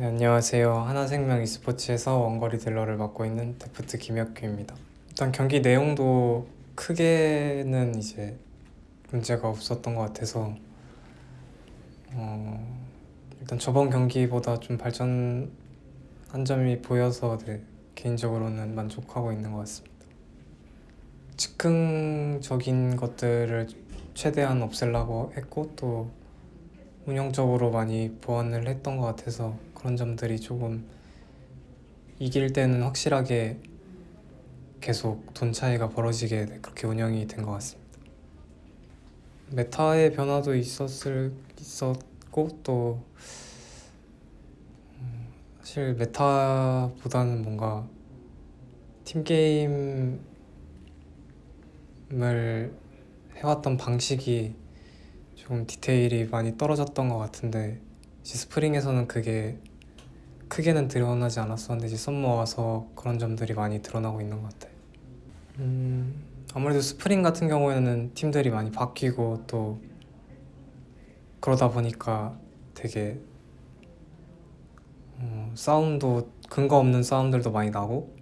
네, 안녕하세요. 하나생명 e스포츠에서 원거리 딜러를 맡고 있는 데프트 김혁규입니다. 일단 경기 내용도 크게는 이제 문제가 없었던 것 같아서 어, 일단 저번 경기보다 좀 발전한 점이 보여서 네, 개인적으로는 만족하고 있는 것 같습니다. 즉흥적인 것들을 최대한 없애려고 했고 또 운영적으로 많이 보완을 했던 것 같아서 그런 점들이 조금 이길 때는 확실하게 계속 돈 차이가 벌어지게 그렇게 운영이 된 것 같습니다. 메타의 변화도 있었을 있었고 또 음, 사실 메타보다는 뭔가 팀 게임을 해왔던 방식이 좀 디테일이 많이 떨어졌던 것 같은데 이제 spring에서는 그게 크게는 드러나지 않았었는데 이제 summer 와서 그런 점들이 많이 드러나고 있는 것 같아요. 음, 아무래도 스프링 같은 경우에는 팀들이 많이 바뀌고 또 그러다 보니까 되게 어, 싸움도 근거 없는 싸움들도 많이 나고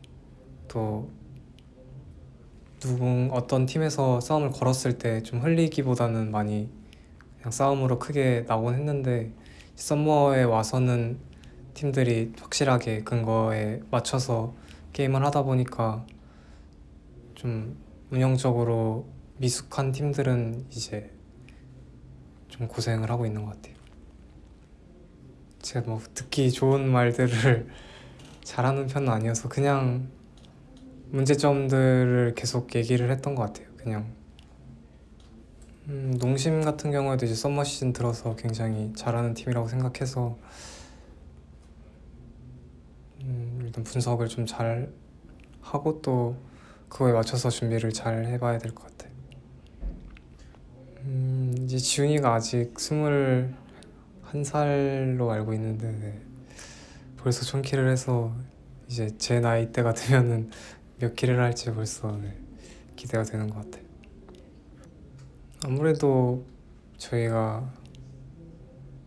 또 누군 어떤 팀에서 싸움을 걸었을 때 좀 흘리기보다는 많이 그냥 싸움으로 크게 나오곤 했는데 썸머에 와서는 팀들이 확실하게 근거에 맞춰서 게임을 하다 보니까 좀 운영적으로 미숙한 팀들은 이제 좀 고생을 하고 있는 것 같아요. 제가 뭐 듣기 좋은 말들을 잘하는 편은 아니어서 그냥 문제점들을 계속 얘기를 했던 것 같아요. 그냥 음, 농심 같은 경우에도 이제 썸머 시즌 들어서 굉장히 잘하는 팀이라고 생각해서 음, 일단 분석을 좀 잘 하고 또 그거에 맞춰서 준비를 잘 해봐야 될 것 같아요. 음, 이제 지훈이가 아직 스물 한 살로 알고 있는데 네. 벌써 천킬을 해서 이제 제 나이 때가 되면은 몇 킬을 할지 벌써 네, 기대가 되는 것 같아요. 아무래도 저희가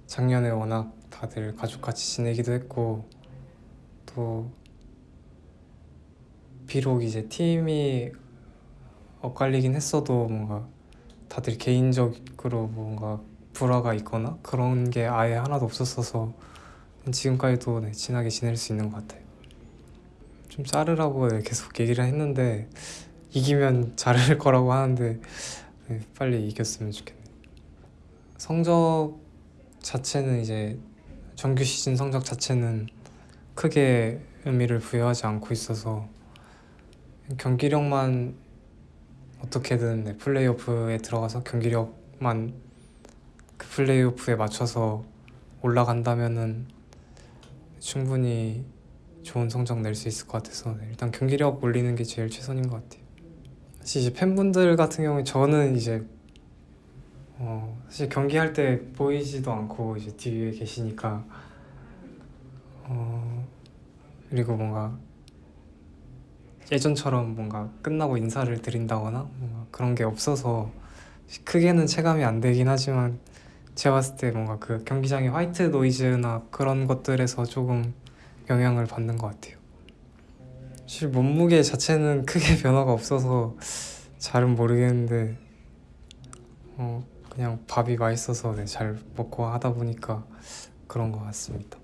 작년에 워낙 다들 가족같이 지내기도 했고 또 비록 이제 팀이 엇갈리긴 했어도 뭔가 다들 개인적으로 뭔가 불화가 있거나 그런 게 아예 하나도 없었어서 지금까지도 네, 친하게 지낼 수 있는 것 같아요. 좀 자르라고 네, 계속 얘기를 했는데 이기면 자를 거라고 하는데 네, 빨리 이겼으면 좋겠네요. 성적 자체는 이제 정규 시즌 성적 자체는 크게 의미를 부여하지 않고 있어서 경기력만 어떻게든 네, 플레이오프에 들어가서 경기력만 그 플레이오프에 맞춰서 올라간다면은 충분히 좋은 성적 낼 수 있을 것 같아서 네, 일단 경기력 올리는 게 제일 최선인 것 같아요. 사실 이제 팬분들 같은 경우에 저는 이제 어 사실 경기할 때 보이지도 않고 이제 뒤에 계시니까 어 그리고 뭔가 예전처럼 뭔가 끝나고 인사를 드린다거나 뭔가 그런 게 없어서 크게는 체감이 안 되긴 하지만 제가 봤을 때 뭔가 그 경기장의 화이트 노이즈나 그런 것들에서 조금 영향을 받는 것 같아요. 사실 몸무게 자체는 크게 변화가 없어서 잘은 모르겠는데 어 그냥 밥이 맛있어서 네, 잘 먹고 하다 보니까 그런 것 같습니다.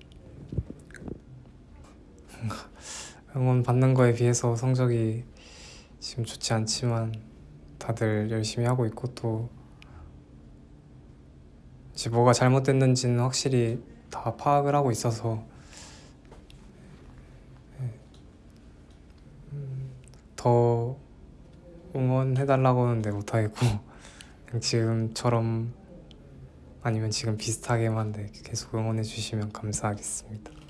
응원 받는 거에 비해서 성적이 지금 좋지 않지만 다들 열심히 하고 있고 또 이제 뭐가 잘못됐는지는 확실히 다 파악을 하고 있어서 더 응원해달라고는 네 못하겠고 지금처럼 아니면 지금 비슷하게만 네 계속 응원해 주시면 감사하겠습니다